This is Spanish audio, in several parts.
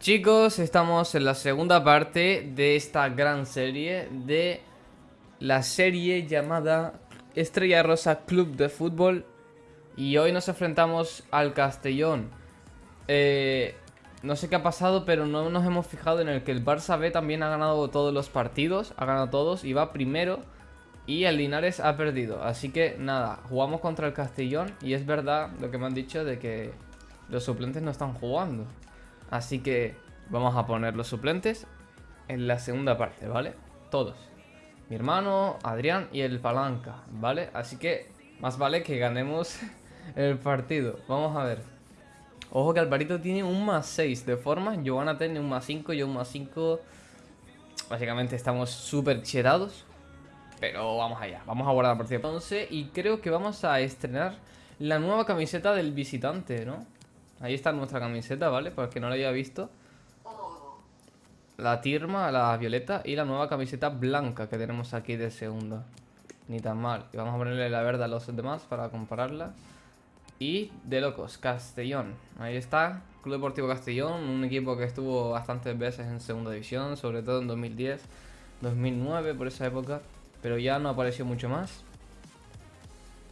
Chicos, estamos en la segunda parte de esta gran serie de la serie llamada Estrella Rosa Club de Fútbol y hoy nos enfrentamos al Castellón. Eh, no sé qué ha pasado, pero no nos hemos fijado en el que el Barça B también ha ganado todos los partidos, ha ganado todos y va primero y el Linares ha perdido. Así que nada, jugamos contra el Castellón y es verdad lo que me han dicho de que los suplentes no están jugando. Así que vamos a poner los suplentes en la segunda parte, ¿vale? Todos. Mi hermano, Adrián y el Palanca, ¿vale? Así que más vale que ganemos el partido. Vamos a ver. Ojo que Alvarito tiene un más 6 de forma. Giovanna tiene un más 5, yo un más 5. Básicamente estamos súper cherados. Pero vamos allá. Vamos a guardar la partida 11 y creo que vamos a estrenar la nueva camiseta del visitante, ¿no? Ahí está nuestra camiseta, ¿vale? Para el que no la haya visto. La tirma, la violeta y la nueva camiseta blanca que tenemos aquí de segunda. Ni tan mal. Y vamos a ponerle la verde a los demás para compararla. Y de locos, Castellón. Ahí está, Club Deportivo Castellón, un equipo que estuvo bastantes veces en segunda división, sobre todo en 2010, 2009, por esa época. Pero ya no apareció mucho más.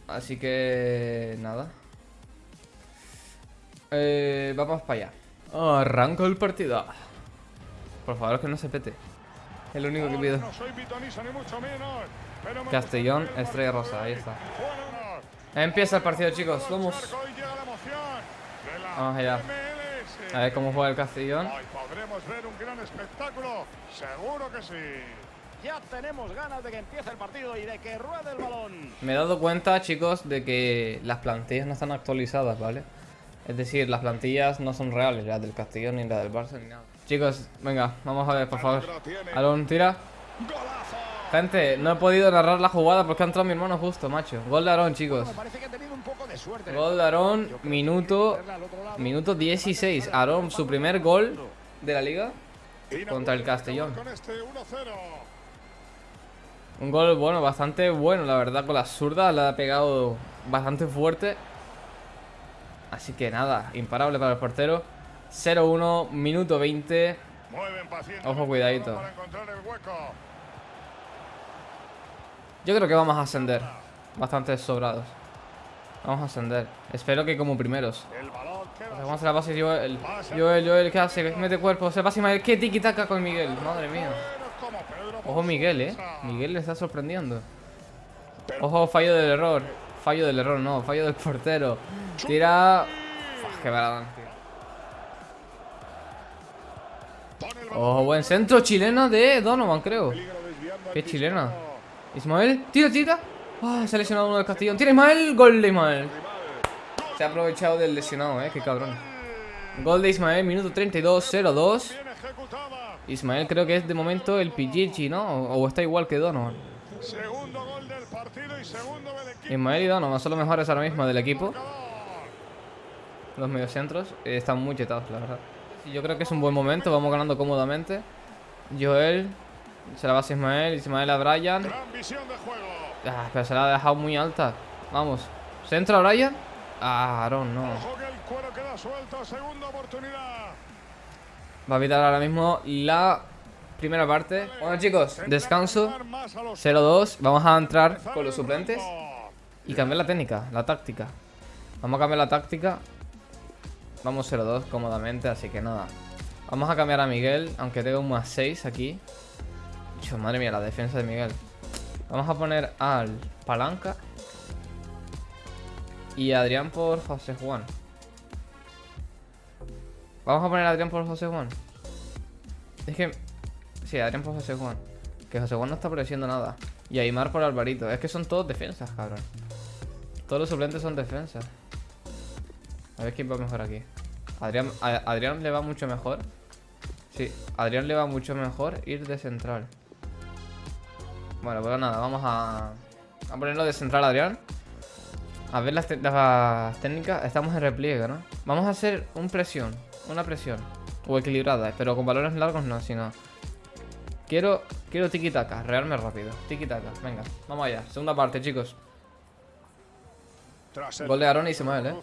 Así que... nada. Eh, vamos para allá. Arranco el partido. Por favor, que no se pete. Es lo único que pido. Castellón, Estrella Rosa, ahí está. Empieza el partido, chicos. Vamos. Vamos allá. A ver cómo juega el Castellón. podremos ver un gran espectáculo. Seguro que sí. Ya tenemos ganas de que empiece el partido y de que ruede el balón. Me he dado cuenta, chicos, de que las plantillas no están actualizadas, ¿vale? Es decir, las plantillas no son reales, las del Castellón ni las del Barça ni nada. Chicos, venga, vamos a ver, por favor. Alon, tira. Gente, no he podido narrar la jugada porque ha entrado mi hermano justo, macho. Gol de Aarón, chicos. Gol de Aarón, minuto, minuto 16. Aarón, su primer gol de la liga contra el Castellón. Un gol, bueno, bastante bueno, la verdad, con la zurda. Le ha pegado bastante fuerte. Así que nada, imparable para el portero. 0-1, minuto 20 Ojo, cuidadito. Yo creo que vamos a ascender. Bastante sobrados. Vamos a ascender. Espero que como primeros. Vamos a hacer la base Joel Joel, Joel, ¿qué hace? Mete cuerpo. Se pasa Miguel ¿Qué tiki-taka con Miguel? Madre mía. Ojo Miguel, eh Miguel le está sorprendiendo. Ojo, fallo del error. Fallo del error, no, fallo del portero Tira... Uf, qué baladón, Oh, buen centro chileno de Donovan, creo. Qué chilena Ismael, tira, tira. Oh, Se ha lesionado uno del Castellón Tira Ismael, gol de Ismael. Se ha aprovechado del lesionado, eh, qué cabrón. Gol de Ismael, minuto 32, 0-2 Ismael creo que es de momento el Pichichi, ¿no? O, o está igual que Donovan. Segundo gol del partido y segundo del equipo. Ismael y Donovan son los mejores ahora mismo del equipo. Los mediocentros eh, están muy chetados, la verdad. Yo creo que es un buen momento, vamos ganando cómodamente. Joel, se la va a Ismael, Ismael a Brian. Ah, pero se la ha dejado muy alta. Vamos, ¿centro a Brian? Ah, Aaron, no. Va a evitar ahora mismo la Primera parte. Bueno, chicos, descanso. 0-2. Vamos a entrar con los suplentes. Y cambiar la técnica, la táctica. Vamos a cambiar la táctica. Vamos 0-2 cómodamente, así que nada. Vamos a cambiar a Miguel, aunque tengo un más 6 aquí. madre mía, la defensa de Miguel. Vamos a poner al Palanca. Y Adrián por José Juan. Vamos a poner a Adrián por José Juan. Es que Sí, Adrián por José Juan. Que José Juan no está apareciendo nada. Y Aymar por Alvarito. Es que son todos defensas, cabrón. Todos los suplentes son defensas. A ver quién va mejor aquí. Adrián, Adrián le va mucho mejor. Sí, Adrián le va mucho mejor ir de central. Bueno, pues nada, vamos a, a ponerlo de central Adrián. A ver las, técnicas. Estamos en repliegue, ¿no? Vamos a hacer un presión. Una presión. O equilibrada, pero con balones largos no, sino... Quiero, quiero tiki-taka, rearme rápido. Tiki-taka, venga, vamos allá. Segunda parte, chicos. Gol de Aaron y Ismael, ¿eh?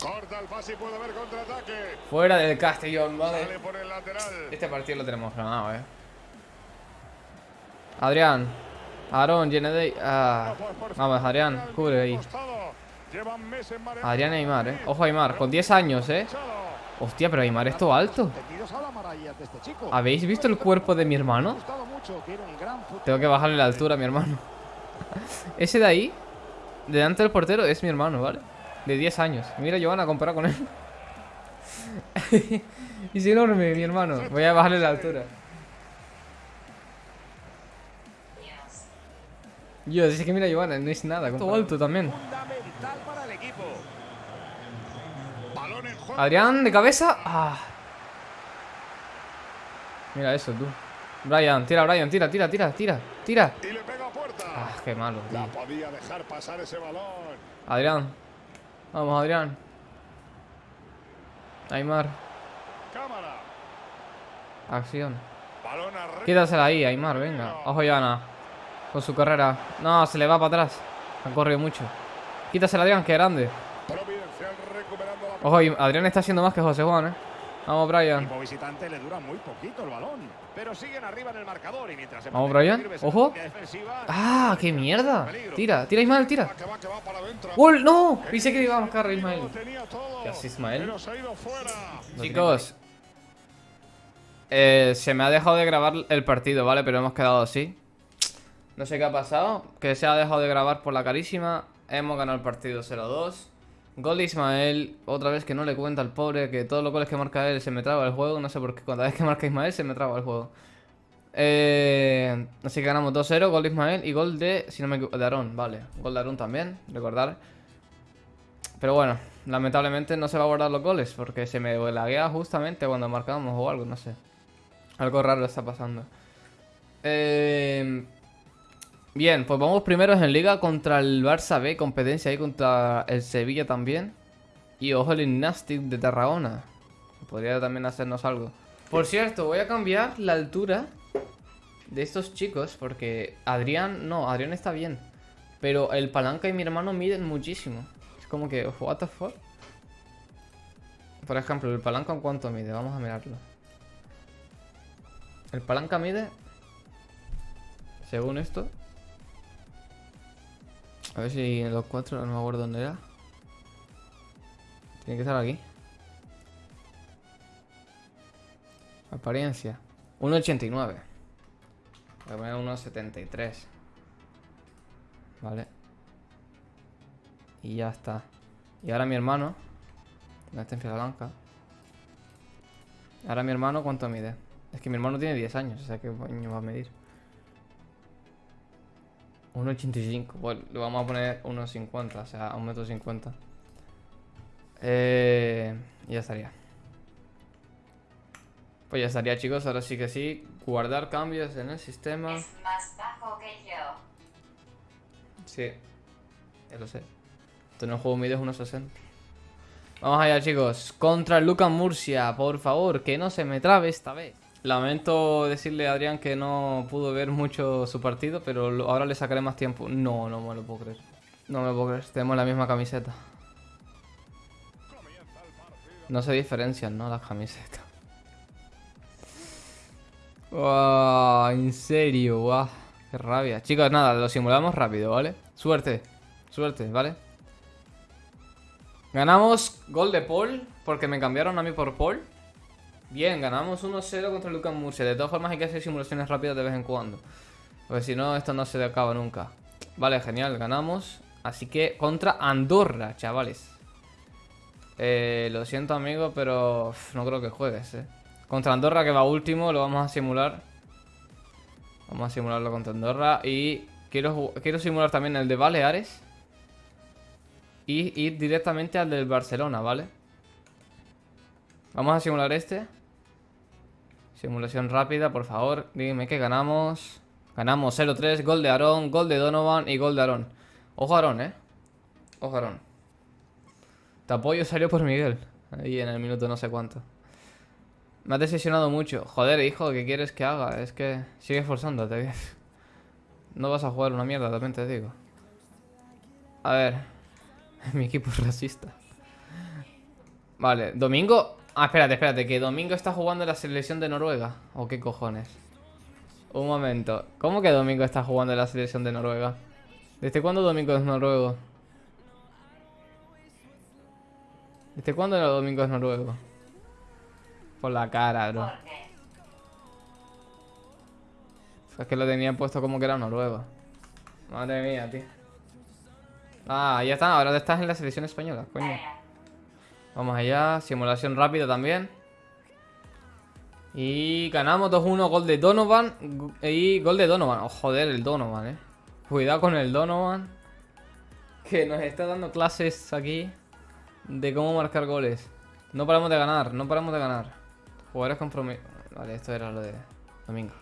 Corta el pase y puede haber contraataque. Fuera del Castellón, vale. Sale por el lateral. Este partido lo tenemos ganado, eh. Adrián. Aarón, Genedey. Ah. Vamos, Adrián, cubre ahí. Adrián Aymar, eh. Ojo, Aymar, con 10 años, eh. Hostia, pero Aymar es todo alto. Este. ¿Habéis visto el cuerpo de mi hermano? Tengo que bajarle la altura a mi hermano. Ese de ahí, delante del portero, es mi hermano, ¿vale? De 10 años. Mira, Giovanna, compara con él. es enorme, mi hermano. Voy a bajarle la altura. Yo, es que mira, Giovanna, no es nada. Todo alto también. Adrián, de cabeza. Ah. Mira eso, tú. Brian, tira, Brian, tira, tira, tira, tira, tira. Y le pega a puerta. Ah, qué malo, La tío. podía dejar pasar ese balón. Adrián. Vamos, Adrián. Aymar. Acción. Quítasela ahí, Aymar, venga. Ojo, Joana. Con su carrera. No, se le va para atrás. Han corrido mucho. Quítasela, Adrián, que grande. Ojo, Adrián está haciendo más que José Juan, eh. Vamos, Brian. equipo visitante le dura muy poquito el balón. Pero siguen arriba en el marcador y mientras se Vamos, Brian. Ojo. ¡Ah, qué mierda! Tira, tira, Ismael, tira. ¡Gol! ¡No! Pensé que iba a marcar Ismael. ¿Qué hace Ismael? Chicos, eh, se me ha dejado de grabar el partido, ¿vale? Pero hemos quedado así. No sé qué ha pasado. Que se ha dejado de grabar por la carísima. Hemos ganado el partido 0-2. Gol de Ismael. Otra vez que no le cuenta al pobre que todos los goles que marca él se me traba el juego. No sé por qué. Cada vez que marca Ismael se me traba el juego. Eh, así que ganamos 2-0. Gol de Ismael y gol de. Si no me equivoco, de Aarón, vale. Gol de Aarón también, recordar. Pero bueno, lamentablemente no se va a guardar los goles porque se me laguea justamente cuando marcamos o algo, no sé. Algo raro está pasando. Eh, bien, pues vamos primeros en liga contra el Barça B, competencia ahí contra el Sevilla también. Y ojo el Gymnastic de Tarragona. Podría también hacernos algo. Por cierto, voy a cambiar la altura de estos chicos porque Adrián, no, Adrián está bien. Pero el Palanca y mi hermano miden muchísimo. Es como que, what the fuck. Por ejemplo, el Palanca en cuánto mide, vamos a mirarlo. El Palanca mide, según esto. A ver si en los cuatro, no me acuerdo dónde era. Tiene que estar aquí. Apariencia. 1,89. Voy a poner 1,73. Vale. Y ya está. Y ahora mi hermano. ¿Dónde está en fila blanca? Ahora mi hermano, ¿cuánto mide? Es que mi hermano tiene 10 años, o sea, ¿qué coño va a medir? 1,85. Bueno, le vamos a poner 1,50, o sea, 1,50 m. Eh, ya estaría. Pues ya estaría, chicos. Ahora sí que sí. Guardar cambios en el sistema. Es más bajo que yo. Sí, ya lo sé. Esto el juego mide 1.60. Vamos allá, chicos. Contra Lucas Murcia, por favor, que no se me trabe esta vez. Lamento decirle a Adrián que no pudo ver mucho su partido, pero ahora le sacaré más tiempo. No, no me lo puedo creer. No me lo puedo creer. Tenemos la misma camiseta. No se diferencian, ¿no? Las camisetas. Wow, en serio, wow. Qué rabia. Chicos, nada, lo simulamos rápido, ¿vale? Suerte. Suerte, ¿vale? Ganamos gol de Paul, porque me cambiaron a mí por Paul. Bien, ganamos 1-0 contra Lucas Murcia. De todas formas hay que hacer simulaciones rápidas de vez en cuando. Porque si no, esto no se acaba nunca. Vale, genial, ganamos. Así que contra Andorra, chavales. Eh, lo siento, amigo, pero no creo que juegues, eh. Contra Andorra, que va último, lo vamos a simular. Vamos a simularlo contra Andorra. Y quiero, quiero simular también el de Baleares. Y ir directamente al del Barcelona, ¿vale? Vamos a simular este. Simulación rápida, por favor. Dime que ganamos. Ganamos 0-3, gol de Aarón, gol de Donovan y gol de Aarón. Ojo Aarón, ¿eh? Ojo Aarón. Te apoyo salió por Miguel. Ahí en el minuto no sé cuánto. Me has decepcionado mucho. Joder, hijo, ¿qué quieres que haga? Es que sigue esforzándote. No vas a jugar una mierda, también te digo. A ver. Mi equipo es racista. Vale, Domingo... Ah, espérate, espérate, que Domingo está jugando en la selección de Noruega. ¿O qué cojones? Un momento. ¿Cómo que Domingo está jugando en la selección de Noruega? ¿Desde cuándo Domingo es noruego? ¿Desde cuándo Domingo es noruego? Por la cara, bro. Es que lo tenían puesto como que era noruego. Madre mía, tío. Ah, ya está. Ahora estás en la selección española, coño. Vamos allá. Simulación rápida también. Y ganamos 2-1. Gol de Donovan. Y gol de Donovan. Oh, joder, el Donovan, eh. Cuidado con el Donovan. Que nos está dando clases aquí. De cómo marcar goles. No paramos de ganar. No paramos de ganar. Jugadores comprometidos. Vale, esto era lo de domingo.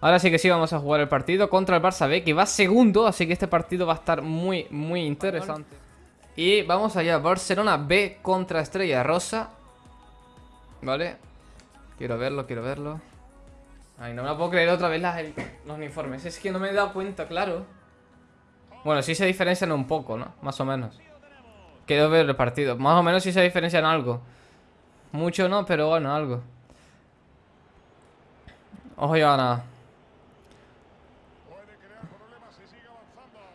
Ahora sí que sí vamos a jugar el partido contra el Barça B, que va segundo, así que este partido va a estar muy, muy interesante. Y vamos allá, Barcelona B contra Estrella Rosa. ¿Vale? Quiero verlo, quiero verlo. Ay, no me lo puedo creer otra vez los uniformes. Es que no me he dado cuenta, claro. Bueno, sí se diferencian un poco, ¿no? Más o menos. Quiero ver el partido. Más o menos sí se diferencian algo. Mucho no, pero bueno, algo. Ojo, Joana.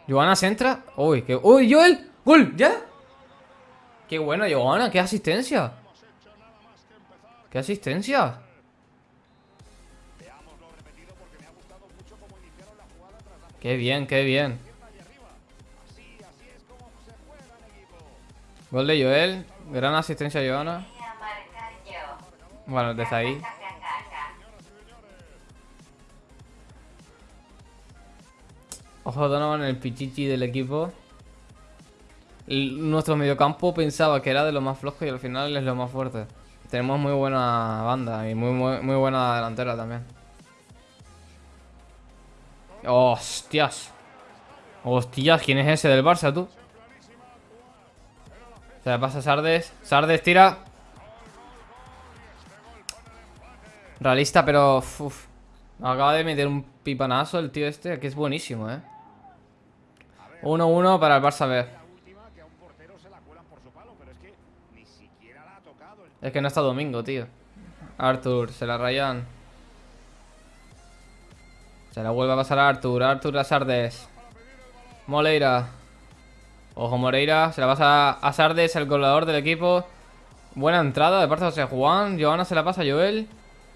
Joana se entra. Uy, que. ¡Uy, Joel! ¡Gol! ¿Ya? Qué bueno, Joana, qué asistencia. ¿Qué asistencia? Qué bien, qué bien. Gol de Joel. Gran asistencia, Joana. Bueno, desde ahí. Ojo Donovan el pichichi del equipo. Nuestro mediocampo pensaba que era de lo más flojo y al final es lo más fuerte. Tenemos muy buena banda y muy, muy, buena delantera también. ¡Hostias! ¡Hostias! ¿Quién es ese del Barça, tú? Se le pasa Sardes. Sardes tira. Realista, pero... Uf. Acaba de meter un pipanazo el tío este, que es buenísimo, ¿eh? 1-1 para el Barça B. Es que no está Domingo, tío. Arthur, se la rayan. Se la vuelve a pasar a Arthur. Arthur a Sardes. Moleira. Ojo Moreira. Se la pasa a Sardes, el goleador del equipo. Buena entrada de parte de José Juan. Joana se la pasa a Joel.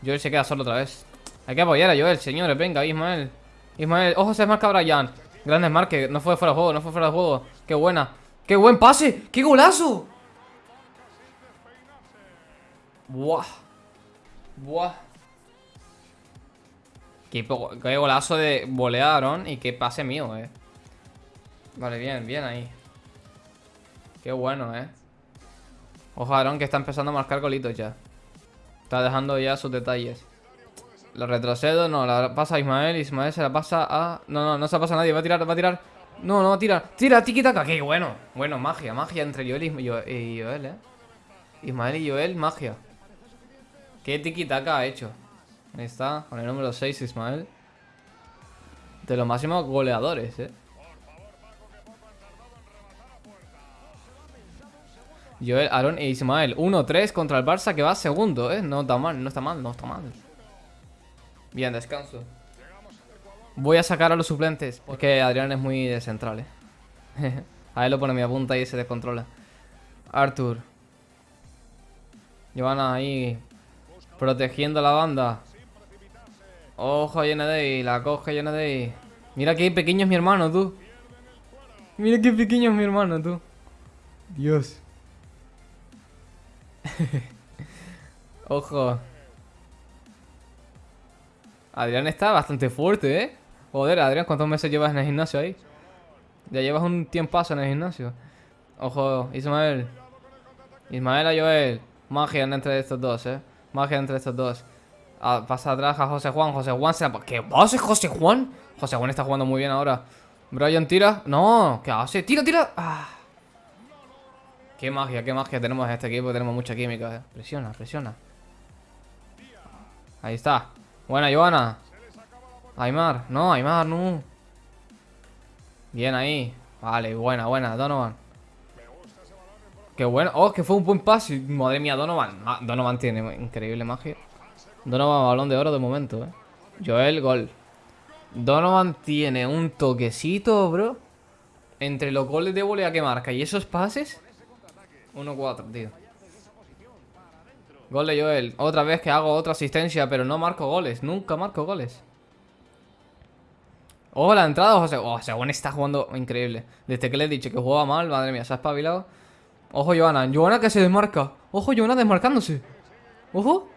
Joel se queda solo otra vez. Hay que apoyar a Joel, señores. Venga, Ismael. Ismael. Ojo, se marca Brian. Grandes marques. No fue fuera de juego, no fue fuera de juego. Qué buena. ¡Qué buen pase! ¡Qué golazo! Buah. Buah. Qué, golazo de volearon y qué pase mío, eh. Vale, bien, bien ahí. Qué bueno, eh. Ojo, Aaron, que está empezando a marcar golitos ya. Está dejando ya sus detalles. Lo retrocedo, no, la pasa a Ismael. Ismael se la pasa a. No, no, no se la pasa a nadie. Va a tirar, va a tirar. No, no va a. Tira, tiki taka. Qué bueno. Bueno, magia, magia entre Joel y, Joel, eh. Ismael y Joel, magia. Qué tiki taka ha hecho. Ahí está, con el número 6, Ismael. De los máximos goleadores, eh. Joel, Aaron e Ismael 1-3 contra el Barça que va segundo, ¿eh? No está mal, no está mal, no está mal Bien, descanso Voy a sacar a los suplentes Porque Adrián es muy de central, ¿eh? a lo pone mi punta y se descontrola Arthur Giovanna ahí Protegiendo la banda Ojo Yenadei, la coge Yenadei Mira qué pequeño es mi hermano, tú Mira qué pequeño es mi hermano, tú Dios Ojo. Adrián está bastante fuerte, ¿eh? Joder, Adrián, ¿cuántos meses llevas en el gimnasio ahí? Ya llevas un tiempazo en el gimnasio. Ojo, Ismael. Ismael a Joel. Magia entre estos dos, ¿eh? Magia entre estos dos. Ah, pasa atrás a José Juan. José Juan se. ¿Qué hace José Juan? José Juan está jugando muy bien ahora. Brian tira. No, ¿qué hace? Tira, tira. Ah. Qué magia, qué magia tenemos en este equipo. Tenemos mucha química. Eh. Presiona, presiona. Ahí está. Buena, Joana. Aymar. No, Aymar, no. Bien ahí. Vale, buena, buena. Donovan. Qué bueno. Oh, que fue un buen pase. Madre mía, Donovan. Ah, Donovan tiene increíble magia. Donovan, balón de oro de momento, eh. Joel, gol. Donovan tiene un toquecito, bro. Entre los goles de volea que marca y esos pases. 1-4, tío. Gol de Joel. Otra vez que hago otra asistencia, pero no marco goles. Nunca marco goles. Ojo la entrada, José. Oh, Según está jugando increíble. Desde que le he dicho que jugaba mal, madre mía, se ha espabilado. Ojo, Joana. Joana que se desmarca. Ojo, Joana desmarcándose. Ojo.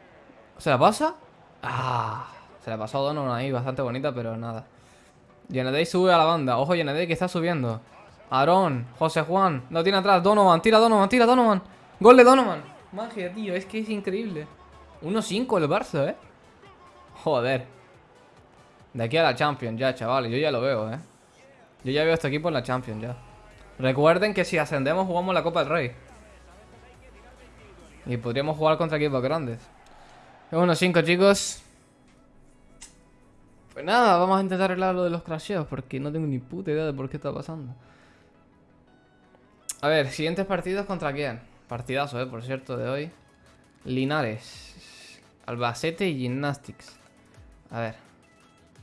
¿Se la pasa? Ah. Se la pasó a Donovan ahí, bastante bonita, pero nada. Yenedey sube a la banda. Ojo, Yenedey que está subiendo. Aarón, José Juan. Lo tiene atrás. Donovan, tira Donovan, tira Donovan. Gol de Donovan. Magia, tío. Es que es increíble. 1-5 el Barça, ¿eh? Joder. De aquí a la Champions ya, chavales. Yo ya lo veo, ¿eh? Yo ya veo este equipo en la Champions ya. Recuerden que si ascendemos jugamos la Copa del Rey. Y podríamos jugar contra equipos grandes. Es 1-5, chicos. Pues nada, vamos a intentar arreglar lo de los crasheos porque no tengo ni puta idea de por qué está pasando. A ver, siguientes partidos contra quién? Partidazo, eh, por cierto, de hoy. Linares, Albacete y Gymnastics. A ver.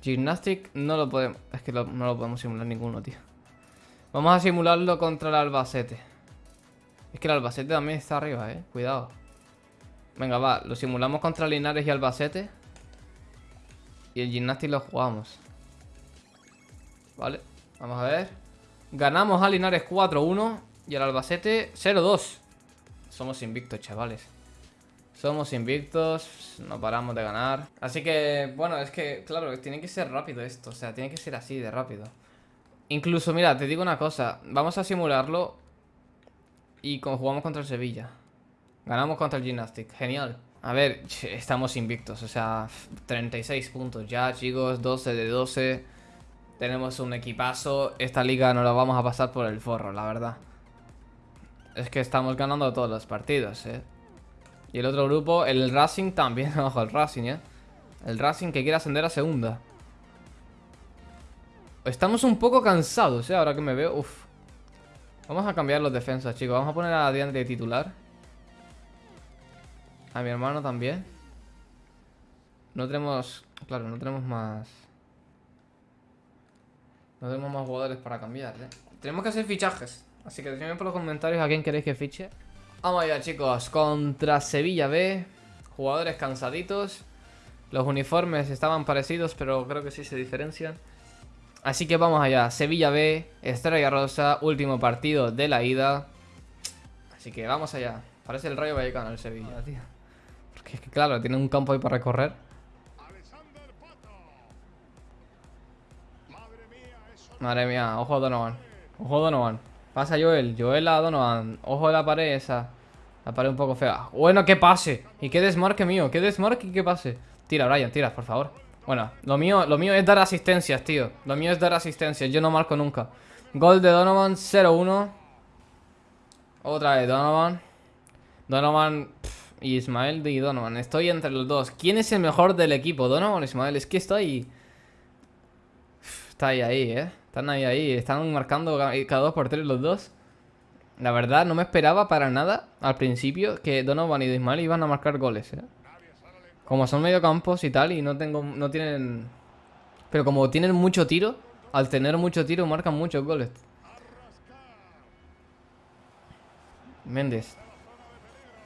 Gymnastic no lo podemos... Es que no lo podemos simular ninguno, tío. Vamos a simularlo contra el Albacete. Es que el Albacete también está arriba, eh. Cuidado. Venga, va. Lo simulamos contra Linares y Albacete. Y el Gymnastic lo jugamos. Vale. Vamos a ver. Ganamos a Linares 4-1. Y al Albacete 0-2. Somos invictos, chavales. Somos invictos, no paramos de ganar. Así que, bueno, es que, claro, tiene que ser rápido esto. O sea, tiene que ser así de rápido. Incluso, mira, te digo una cosa. Vamos a simularlo y jugamos contra el Sevilla. Ganamos contra el Gymnastic. Genial. A ver, estamos invictos. O sea, 36 puntos ya, chicos. 12 de 12. Tenemos un equipazo. Esta liga no la vamos a pasar por el forro, la verdad. Es que estamos ganando todos los partidos, ¿eh? Y el otro grupo, el Racing también. Ojo, el Racing, ¿eh? El Racing que quiere ascender a segunda. Estamos un poco cansados, ¿eh? Ahora que me veo. Uf. Vamos a cambiar los defensas, chicos. Vamos a poner a Diante de titular. A mi hermano también. No tenemos... Claro, no tenemos más... No tenemos más jugadores para cambiar, ¿eh? Tenemos que hacer fichajes. Así que déjenme por los comentarios a quién queréis que fiche. Vamos allá, chicos. Contra Sevilla B. Jugadores cansaditos. Los uniformes estaban parecidos, pero creo que sí se diferencian. Así que vamos allá. Sevilla B, Estrella Rosa, último partido de la ida. Así que vamos allá. Parece el Rayo Vallecano el Sevilla, tío. Porque es que claro, tiene un campo ahí para recorrer. Madre mía, ojo Donovan. Ojo Donovan. Pasa Joel, Joel a Donovan Ojo de la pared esa La pared un poco fea Bueno, que pase Y qué desmarque mío, qué desmarque y que pase Tira, Brian, tira, por favor Bueno, lo mío, lo mío es dar asistencias, tío. Lo mío es dar asistencias, yo no marco nunca. Gol de Donovan, 0-1 Otra vez Donovan. Donovan y Ismael y Donovan. Estoy entre los dos. ¿Quién es el mejor del equipo? Donovan o Ismael. Es que estoy... Está ahí, ahí, eh. Están ahí, ahí. Están marcando cada dos por tres los dos. La verdad, no me esperaba para nada al principio que Donovan y Ismael iban a marcar goles, ¿eh? Como son mediocampos y tal, y no tengo, no tienen... Pero como tienen mucho tiro, al tener mucho tiro marcan muchos goles. Méndez.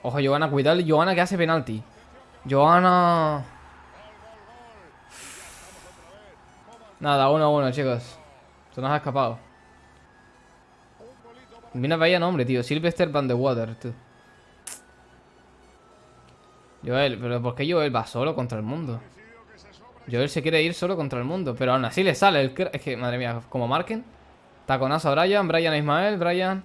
Ojo, Johanna, cuidado. Johanna que hace penalti. Johanna... Nada, uno a uno, chicos. Se nos ha escapado. Mira, vaya nombre, tío. Sylvester Van de Water, tú. Joel, pero ¿por qué Joel va solo contra el mundo? Joel se quiere ir solo contra el mundo, pero aún así le sale el... Es que, madre mía, como marquen. Taconazo a Brian, Brian a Ismael, Brian...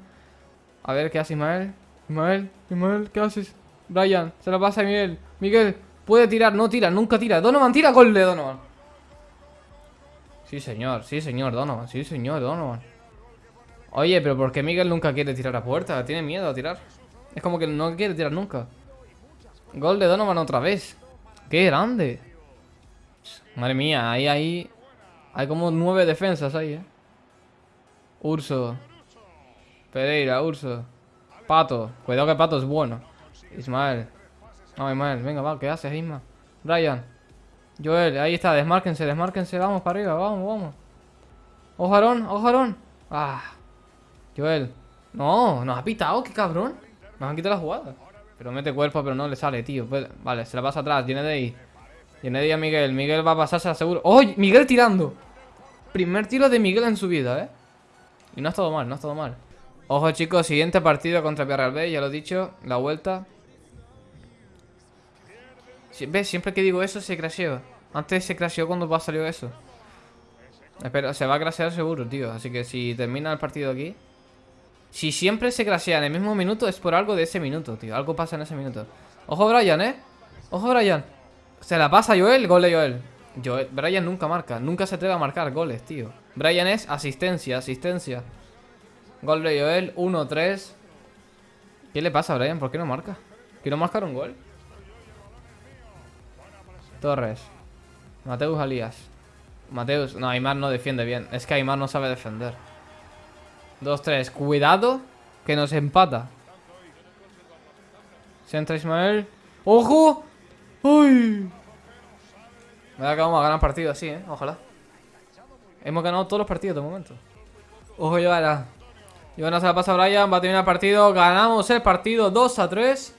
A ver, ¿qué hace Ismael? Ismael, Ismael, ¿qué haces? Brian, se lo pasa a Miguel. Miguel, puede tirar, no tira, nunca tira. Donovan, tira, gol de Donovan. Sí, señor, sí, señor Donovan, sí, señor Donovan. Oye, pero ¿por qué Miguel nunca quiere tirar a puerta? Tiene miedo a tirar. Es como que no quiere tirar nunca. Gol de Donovan otra vez. ¡Qué grande! Madre mía, ahí, ahí... Hay como nueve defensas ahí, ¿eh? Urso. Pereira, Urso. Pato. Cuidado que Pato es bueno. Ismael. No, Ismael. Venga, va. ¿Qué haces, Isma? Brian. Joel. Ahí está. Desmárquense, desmárquense. Vamos para arriba. Vamos, vamos. Ojarón, ojarón. Ah. Joel. No, nos ha pitado. Qué cabrón. Nos han quitado la jugada. Pero mete cuerpo, pero no le sale, tío. Pues, vale, se la pasa atrás. Tiene de ahí. Tiene de ahí a Miguel. Miguel va a pasarse seguro. ¡Oh! Miguel tirando. Primer tiro de Miguel en su vida, ¿eh? Y no ha estado mal, no ha estado mal. Ojo, chicos, siguiente partido contra Villarreal B, ya lo he dicho, la vuelta. ¿Ves? Siempre que digo eso se crasheó. Antes se crasheó cuando va a salir eso. Espera, se va a crashear seguro, tío. Así que si termina el partido aquí. Si siempre se crashea en el mismo minuto, es por algo de ese minuto, tío. Algo pasa en ese minuto. Ojo, Brian, ¿eh? Ojo, Brian. Se la pasa Joel, gol de Joel. Joel. Brian nunca marca, nunca se atreve a marcar goles, tío. Brian es asistencia, asistencia. Gol de Joel, 1-3. ¿Qué le pasa a Brian? ¿Por qué no marca? ¿Quiero marcar un gol? Torres. Mateus Alías. Mateus. No, Aymar no defiende bien. Es que Aymar no sabe defender. 2-3. Cuidado. Que nos empata. Centra Ismael. ¡Ojo! ¡Uy! Me da que vamos a ganar partido así, ¿eh? Ojalá. Hemos ganado todos los partidos de momento. Ojo, Joana. Joana se la pasa a Brian. Va a terminar el partido. Ganamos el partido 2 a 3.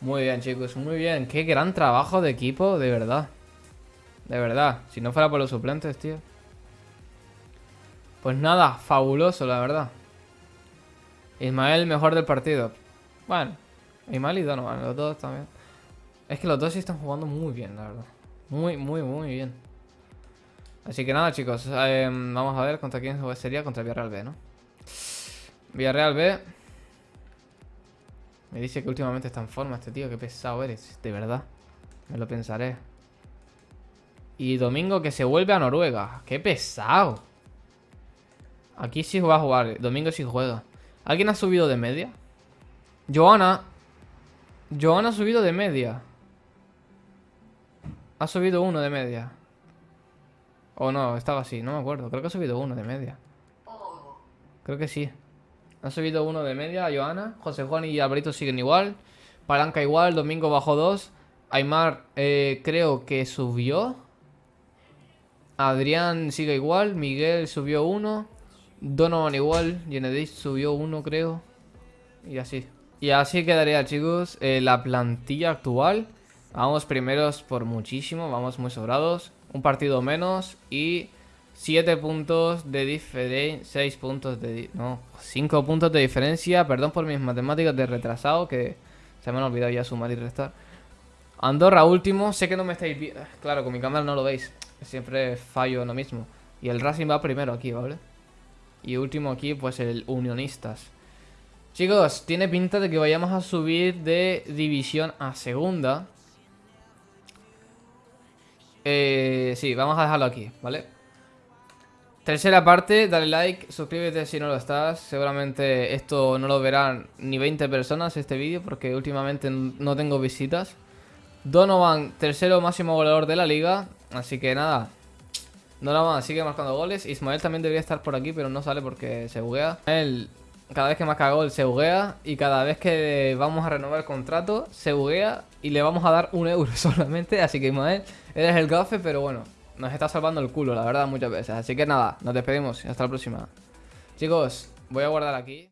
Muy bien, chicos. Muy bien. Qué gran trabajo de equipo, de verdad. De verdad. Si no fuera por los suplentes, tío. Pues nada, fabuloso, la verdad. Ismael, mejor del partido. Bueno, Ismael y Donovan, los dos también. Es que los dos sí están jugando muy bien, la verdad. Muy, muy, muy bien. Así que nada, chicos. Eh, vamos a ver contra quién sería. Contra Villarreal B, ¿no? Villarreal B. Me dice que últimamente está en forma este tío. Qué pesado eres, de verdad. Me lo pensaré. Y Domingo que se vuelve a Noruega. Qué pesado. Aquí sí va a jugar. Domingo sí juega. ¿Alguien ha subido de media? Joana. Joana ha subido de media. Ha subido uno de media. O no, estaba así, no me acuerdo. Creo que ha subido uno de media. Creo que sí. Ha subido uno de media, Joana. José Juan y Alberito siguen igual. Palanca igual, Domingo bajó dos. Aymar eh, creo que subió. Adrián sigue igual. Miguel subió uno. Donovan igual. Yenedich subió uno, creo. Y así. Y así quedaría, chicos, eh, la plantilla actual. Vamos primeros por muchísimo, vamos muy sobrados. Un partido menos y 7 puntos de diferencia. 6 puntos de... No, 5 puntos de diferencia. Perdón por mis matemáticas de retrasado que se me han olvidado ya sumar y restar. Andorra último, sé que no me estáis viendo. Claro, con mi cámara no lo veis. Siempre fallo en lo mismo. Y el Racing va primero aquí, ¿vale? Y último aquí, pues el Unionistas. Chicos, tiene pinta de que vayamos a subir de división a segunda. Eh, sí, vamos a dejarlo aquí, ¿vale? Tercera parte, dale like, suscríbete si no lo estás Seguramente esto no lo verán ni 20 personas este vídeo Porque últimamente no tengo visitas Donovan, tercero máximo goleador de la liga Así que nada Donovan sigue marcando goles Ismael también debería estar por aquí pero no sale porque se buguea Él cada vez que marca gol se buguea y cada vez que vamos a renovar el contrato se buguea y le vamos a dar un euro solamente. Así que Ismael, eres el gafe, pero bueno, nos está salvando el culo, la verdad, muchas veces. Así que nada, nos despedimos hasta la próxima. Chicos, voy a guardar aquí.